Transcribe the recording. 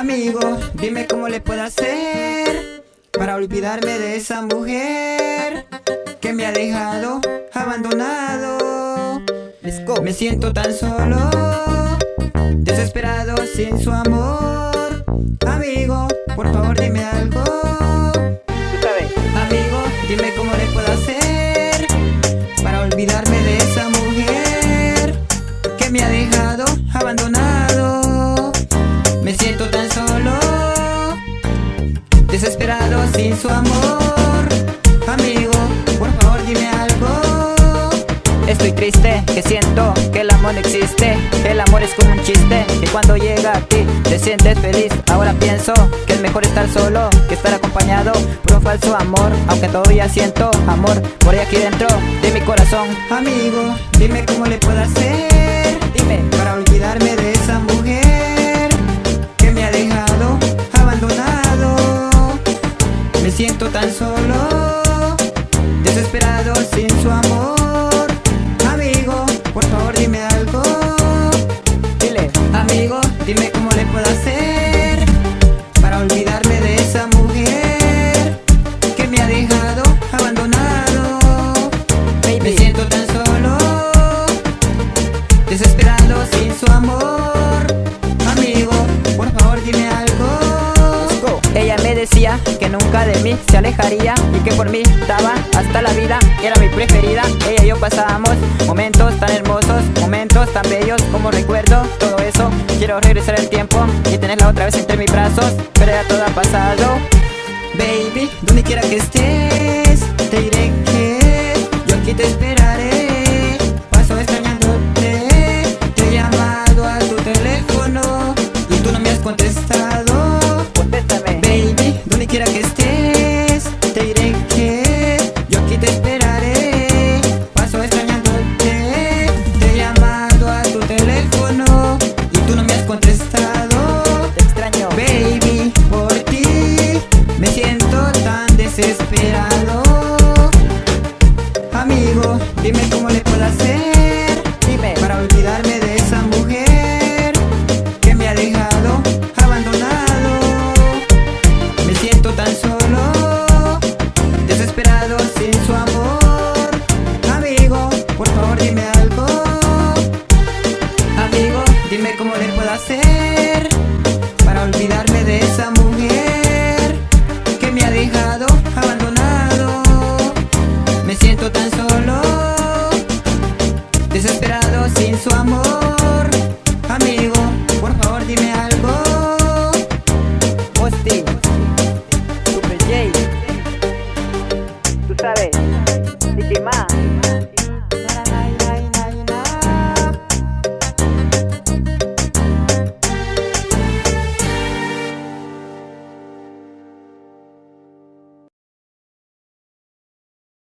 Amigo, dime cómo le puedo hacer para olvidarme de esa mujer que me ha dejado abandonado. Me siento tan solo, desesperado sin su amor. Amigo, por favor dime algo. Su amor. Amigo, por favor dime algo. Estoy triste, que siento que el amor no existe El amor es como un chiste, que cuando llega a ti te sientes feliz Ahora pienso que es mejor estar solo que estar acompañado por un falso amor Aunque todavía siento amor por ahí aquí dentro de mi corazón Amigo, dime cómo le puedo hacer Dime, para olvidarme de siento tan solo, desesperado sin su amor. Nunca de mí se alejaría Y que por mí daba hasta la vida Era mi preferida, ella y yo pasábamos Momentos tan hermosos, momentos tan bellos Como recuerdo todo eso. Quiero regresar el tiempo y tenerla otra vez entre mis brazos Pero ya todo ha pasado. Baby, donde quiera que estés, te diré que yo aquí te esperaré. hacer para olvidarme de esa mujer que me ha dejado abandonado? Me siento tan solo, desesperado sin su amor. Amigo, por favor dime algo.